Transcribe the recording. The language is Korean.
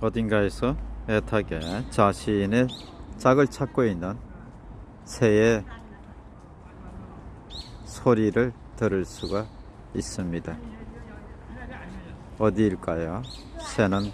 어딘가에서 애타게 자신의 짝을 찾고 있는 새의 소리를 들을 수가 있습니다. 어디일까요? 새는